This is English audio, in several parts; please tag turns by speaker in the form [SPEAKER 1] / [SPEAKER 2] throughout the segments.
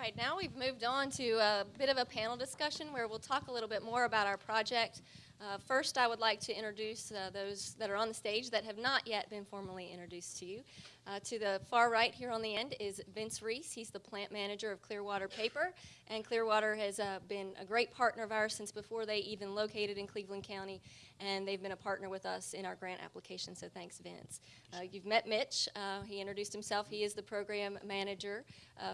[SPEAKER 1] All right, now we've moved on to a bit of a panel discussion where we'll talk a little bit more about our project. Uh, first, I would like to introduce uh, those that are on the stage that have not yet been formally introduced to you. Uh, to the far right here on the end is Vince Reese. He's the plant manager of Clearwater Paper, and Clearwater has uh, been a great partner of ours since before they even located in Cleveland County, and they've been a partner with us in our grant application, so thanks, Vince. Uh, you've met Mitch. Uh, he introduced himself. He is the program manager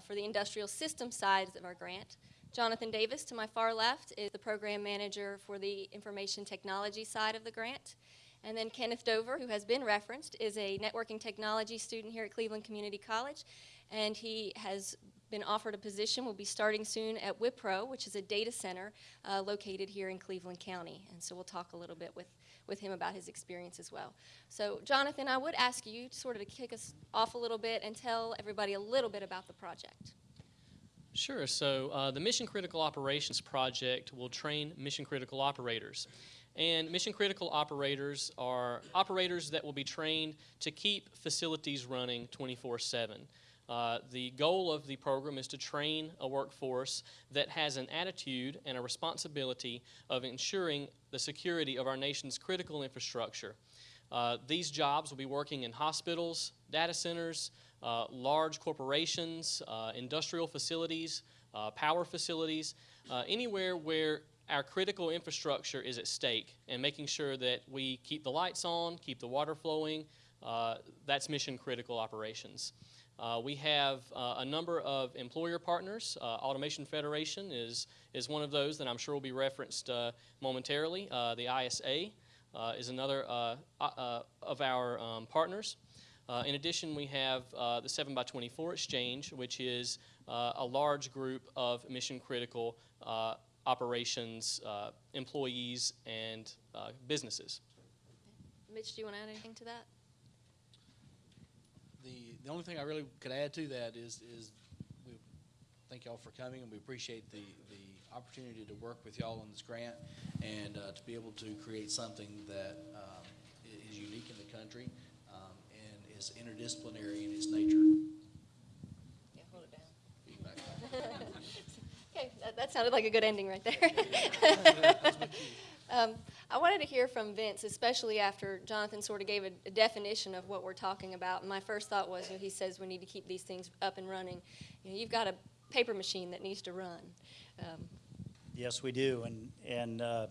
[SPEAKER 1] for the industrial system sides of our grant. Jonathan Davis, to my far left, is the program manager for the information technology side of the grant. And then Kenneth Dover, who has been referenced, is a networking technology student here at Cleveland Community College, and he has been offered a position, will be starting soon at Wipro, which is a data center uh, located here in Cleveland County. And so we'll talk a little bit with, with him about his experience as well. So Jonathan, I would ask you sort of to kick us off a little bit and tell everybody a little bit about the project.
[SPEAKER 2] Sure. So uh, the Mission Critical Operations Project will train mission critical operators. And mission critical operators are operators that will be trained to keep facilities running 24 7. Uh, the goal of the program is to train a workforce that has an attitude and a responsibility of ensuring the security of our nation's critical infrastructure. Uh, these jobs will be working in hospitals, data centers, large corporations, uh, industrial facilities, uh, power facilities, uh, anywhere where our critical infrastructure is at stake and making sure that we keep the lights on, keep the water flowing, uh, that's mission critical operations. Uh, we have uh, a number of employer partners. Uh, Automation Federation is, is one of those that I'm sure will be referenced uh, momentarily. Uh, the ISA is another of our um, partners. In addition, we have the 7x24 Exchange, which is a large group of mission critical operations, uh, employees, and uh, businesses.
[SPEAKER 1] Mitch, do you want to add anything to that?
[SPEAKER 3] The, the only thing I really could add to that is, is we thank y'all for coming and we appreciate the, the opportunity to work with y'all on this grant and uh, to be able to create something that um, is unique in the country and is interdisciplinary in its nature.
[SPEAKER 1] Yeah, hold it down. Okay, that, that sounded like a good ending right there. um, I wanted to hear from Vince, especially after Jonathan sort of gave a, a definition of what we're talking about. And my first thought was, you know, he says we need to keep these things up and running. You know, you've got a paper machine that needs to run. Um,
[SPEAKER 4] Yes, we do, and, and, uh,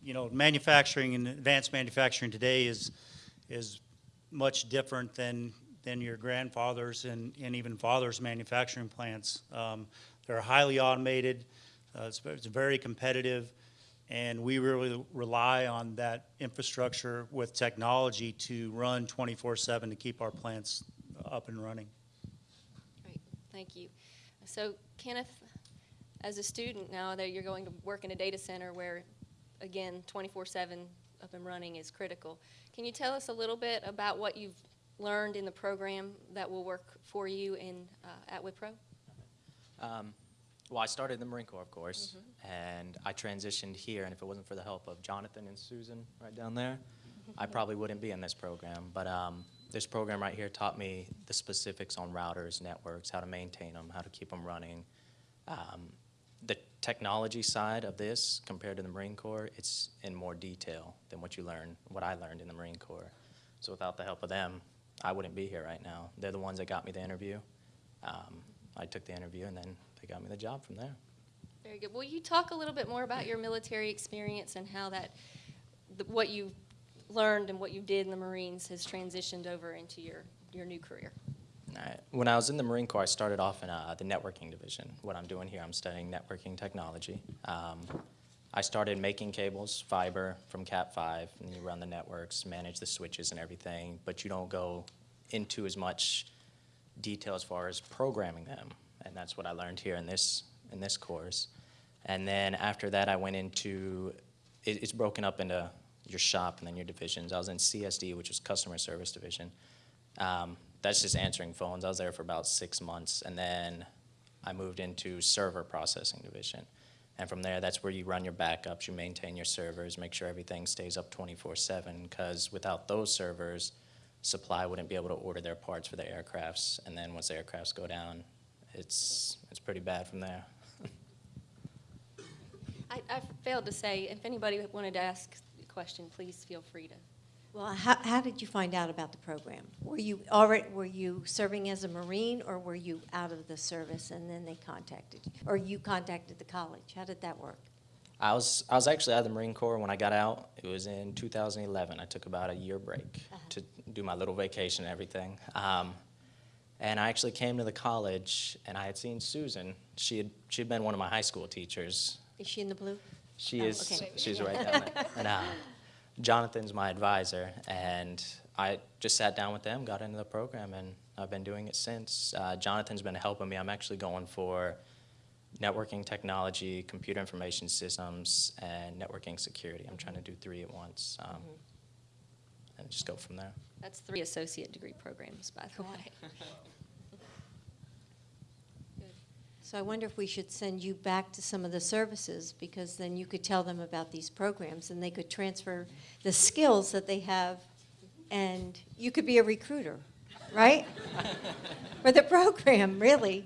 [SPEAKER 4] you know, manufacturing and advanced manufacturing today is, is much different than, than your grandfathers and, and even fathers' manufacturing plants. Um, They're highly automated, uh, it's, it's very competitive, and we really rely on that infrastructure with technology to run twenty-four seven to keep our plants up and running.
[SPEAKER 1] Great, thank you. So Kenneth, as a student now that you're going to work in a data center where, again, 24/7 up and running is critical, can you tell us a little bit about what you've learned in the program that will work for you in uh, at Wipro?
[SPEAKER 5] Um, well, I started in the Marine Corps, of course, and I transitioned here. And if it wasn't for the help of Jonathan and Susan right down there, I probably wouldn't be in this program. But um, this program right here taught me the specifics on routers, networks, how to maintain them, how to keep them running. Um, technology side of this, compared to the Marine Corps, it's in more detail than what you learn, what I learned in the Marine Corps. So without the help of them, I wouldn't be here right now. They're the ones that got me the interview. Um, I took the interview, and then they got me the job from there.
[SPEAKER 1] Very good. Will you talk a little bit more about your military experience and how that, what you learned and what you did in the Marines has transitioned over into your, your new career?
[SPEAKER 5] When I was in the Marine Corps, I started off in uh, the networking division. What I'm doing here, I'm studying networking technology. Um, I started making cables, fiber from Cat5, and you run the networks, manage the switches and everything, but you don't go into as much detail as far as programming them. And that's what I learned here in this, in this course. And then after that, I went into, it, it's broken up into your shop and then your divisions. I was in CSD, which was Customer Service Division. Um, that's just answering phones. I was there for about six months, and then I moved into server processing division. And from there, that's where you run your backups, you maintain your servers, make sure everything stays up 24/7. Because without those servers, supply wouldn't be able to order their parts for the aircrafts. And then once the aircrafts go down, it's it's pretty bad from there.
[SPEAKER 1] I, I failed to say, if anybody wanted to ask a question, please feel free to.
[SPEAKER 6] Well, how, how did you find out about the program? Were you already, were you serving as a Marine, or were you out of the service and then they contacted you? Or you contacted the college? How did that work?
[SPEAKER 5] I was I was actually out of the Marine Corps when I got out. It was in 2011. I took about a year break to do my little vacation and everything. Um, and I actually came to the college, and I had seen Susan. She had she had been one of my high school teachers.
[SPEAKER 6] Is she in the blue?
[SPEAKER 5] She
[SPEAKER 6] Oh,
[SPEAKER 5] is
[SPEAKER 6] okay.
[SPEAKER 5] she's right down there. And uh, Jonathan's my advisor, and I just sat down with them, got into the program, and I've been doing it since. Uh, Jonathan's been helping me. I'm actually going for networking technology, computer information systems, and networking security. I'm trying to do three at once, um, and just go from there.
[SPEAKER 1] That's three associate degree programs, by the way.
[SPEAKER 6] So I wonder if we should send you back to some of the services, because then you could tell them about these programs, and they could transfer the skills that they have, and you could be a recruiter, right? For the program, really,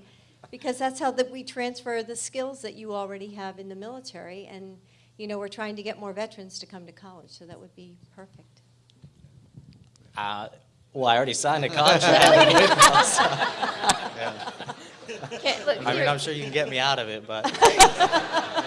[SPEAKER 6] because that's how that we transfer the skills that you already have in the military, and, you know, we're trying to get more veterans to come to college, so that would be perfect.
[SPEAKER 5] Uh, well, I already signed a contract. with them, so-
[SPEAKER 1] Okay, look,
[SPEAKER 5] I mean,
[SPEAKER 1] here-
[SPEAKER 5] I'm sure you can get me out of it, but